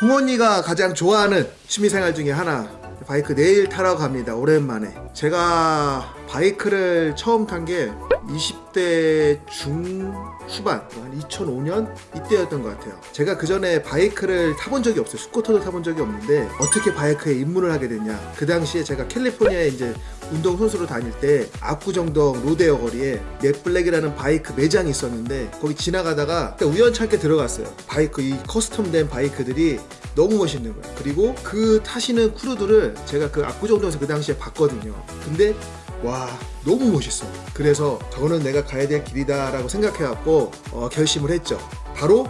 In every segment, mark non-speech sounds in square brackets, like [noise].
홍언니가 가장 좋아하는 취미생활 중에 하나 바이크 내일 타러 갑니다. 오랜만에. 제가 바이크를 처음 탄 게 20대 중 후반 한 2005년 이때였던 것 같아요. 제가 그 전에 바이크를 타본 적이 없어요. 스쿠터도 타본 적이 없는데 어떻게 바이크에 입문을 하게 됐냐. 그 당시에 제가 캘리포니아에 이제 운동선수로 다닐 때 압구정동 로데오 거리에 넷블랙이라는 바이크 매장이 있었는데 거기 지나가다가 우연찮게 들어갔어요. 바이크 이 custom된 바이크들이 너무 멋있는 거예요. 그리고 그 타시는 crew들을 제가 그 압구정동에서 그 당시에 봤거든요. 근데 와 너무 멋있어. 그래서 저거는 내가 가야 될 길이다 라고 생각해갖고 어, 결심을 했죠. 바로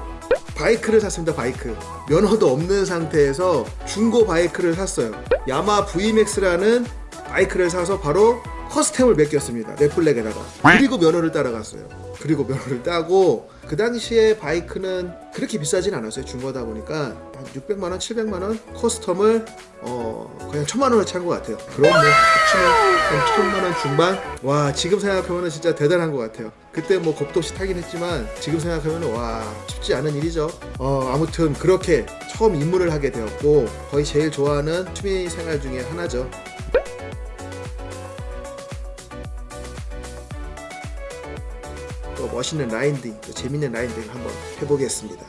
바이크를 샀습니다 바이크. 면허도 없는 상태에서 중고 바이크를 샀어요. 야마하 VMAX라는 바이크를 사서 바로 custom을 맡겼습니다 넷블랙에다가. 그리고 면허를 따러 갔어요. 그리고 면허를 따고 그 당시에 바이크는 그렇게 비싸진 않았어요 중고다 보니까. 한 600만원 700만원 custom을 어 그냥 1000만원을 찬 것 같아요. 그럼 뭐 합치면 한 1000만원 중반? 와 지금 생각하면 진짜 대단한 것 같아요. 그때 뭐 겁도 없이 타긴 했지만 지금 생각하면 와 쉽지 않은 일이죠. 어 아무튼 그렇게 처음 입문을 하게 되었고 거의 제일 좋아하는 취미생활 중에 하나죠 또 멋있는 라인딩, 또 재밌는 라인딩을 한번 해보겠습니다.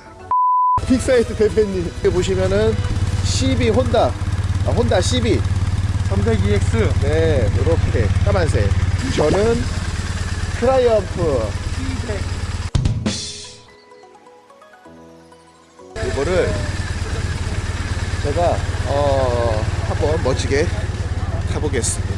빅사이트 대표님 여기 보시면은 CB 혼다, 아, 혼다 CB 300EX 네 이렇게 까만색. 저는 트라이엄프 이거를 제가 어 한번 멋지게 타보겠습니다.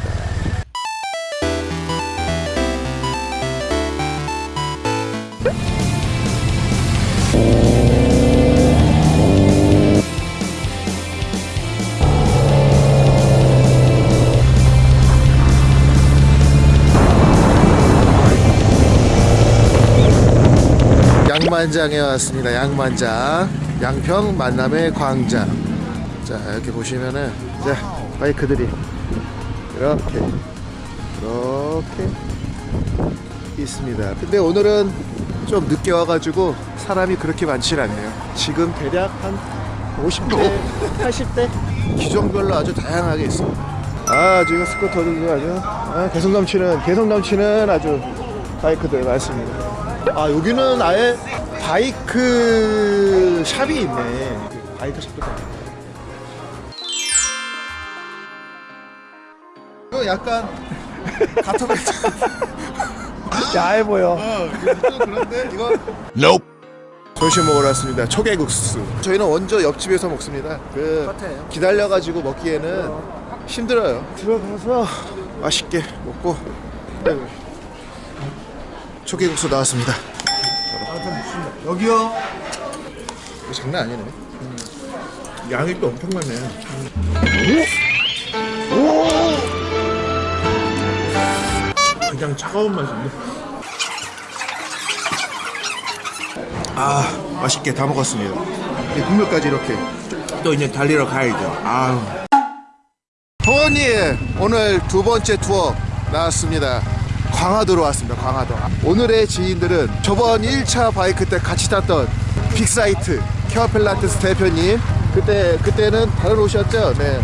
양만장에 왔습니다. 양만장. 양평 만남의 광장. 자, 이렇게 보시면은 자, 바이크들이 이렇게 이렇게 있습니다. 근데 오늘은 좀 늦게 와가지고 사람이 그렇게 많지 않네요. 지금 대략 한 50대, 80대 기종별로 아주 다양하게 있습니다. 아, 지금 스쿠터들도 아주 아, 개성 넘치는 개성 넘치는 아주 바이크들 많습니다. 아 여기는 아예 바이크 샵이 있네. 바이크 샵도 있네. 이거 약간 가토베이트 [laughs] 야해 보여. 어 이거 좀 그런데? 이거 점심 먹으러 왔습니다. 초계국수. 저희는 원조 옆집에서 먹습니다. 그 똑같아요. 기다려가지고 먹기에는 힘들어요. 들어가서 맛있게 먹고 초계국수 나왔습니다 여기요 이거 장난 아니네. 양이 또 엄청 많네. 그냥 차가운 맛인데 아 맛있게 다 먹었습니다. 이 국물까지 이렇게. 또 이제 달리러 가야죠 아우 호원님 오늘 두 번째 투어 나왔습니다. 강화도로 왔습니다. 강화도. 오늘의 지인들은 저번 1차 바이크 때 같이 탔던 빅사이트 케어필라테스 대표님. 그때 그때는 다른 옷이었죠. 네.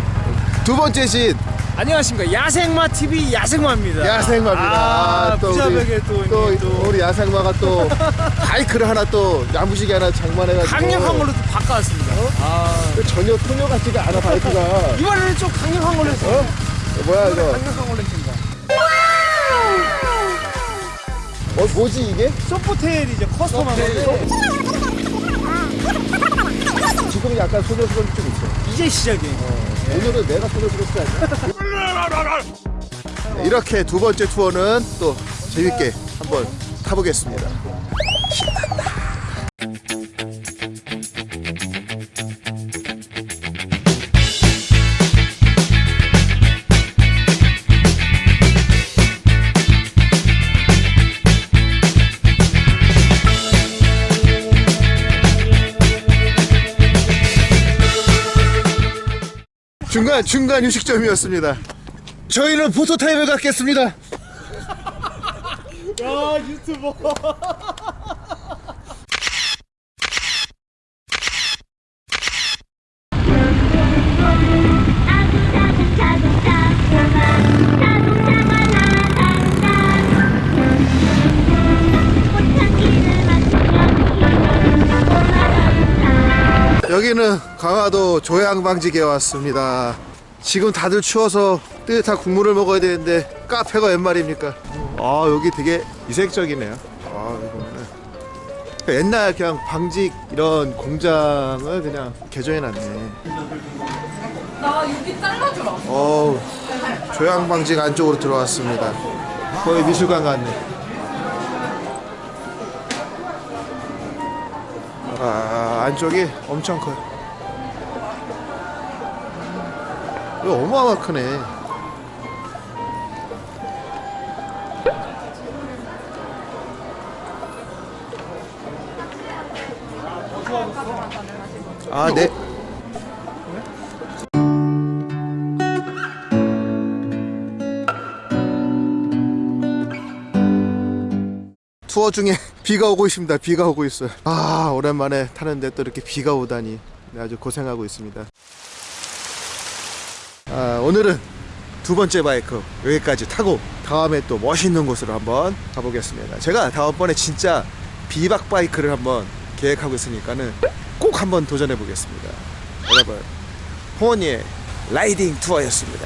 두 번째 지인 안녕하십니까 야생마 TV 야생마입니다. 야생마입니다. 아, 또 우리- 또, 또, 또 우리 야생마가 또 [laughs] 바이크를 하나 또 야무지게 하나 장만해가지고 강력한 걸로 또 바꿔왔습니다. 아그 전혀 소녀 같지가 않아 바이크가 이번에는 좀 강력한 걸로 했어요. 뭐야 이거 강력한 걸로 했습니다. 뭐지 이게? 소프트웨일이죠 커스텀한 건데 지금 약간 소녀스러운 좀 있어 이제 시작이에요. 오늘은 내가 소녀스럽지 않냐? 네, 이렇게 두 번째 투어는 또 재밌게 한번 타보겠습니다 중간 중간 휴식점이었습니다 저희는 포토타임을 갖겠습니다 야 유튜버. 오늘은 강화도 조양방직에 왔습니다. 지금 다들 추워서 뜨뜻한 국물을 먹어야 되는데 카페가 웬 말입니까? 아 여기 되게 이색적이네요. 아 이거는 옛날 그냥 방직 이런 공장을 그냥 개조해놨네. 나 여기 잘라주라. 어우 조양방직 안쪽으로 들어왔습니다. 거의 미술관 같네. 아 안쪽이 엄청 커요. 이거 어마어마 크네. 아 네. 투어 중에 비가 오고 있습니다. 비가 오고 있어요. 아 오랜만에 타는데 또 이렇게 비가 오다니 네, 아주 고생하고 있습니다. 아, 오늘은 두 번째 바이크 여기까지 타고 다음에 또 멋있는 곳으로 한번 가보겠습니다. 제가 다음번에 진짜 비박 바이크를 한번 계획하고 있으니까는 꼭 한번 도전해 보겠습니다. 여러분 홍원이의 라이딩 투어였습니다.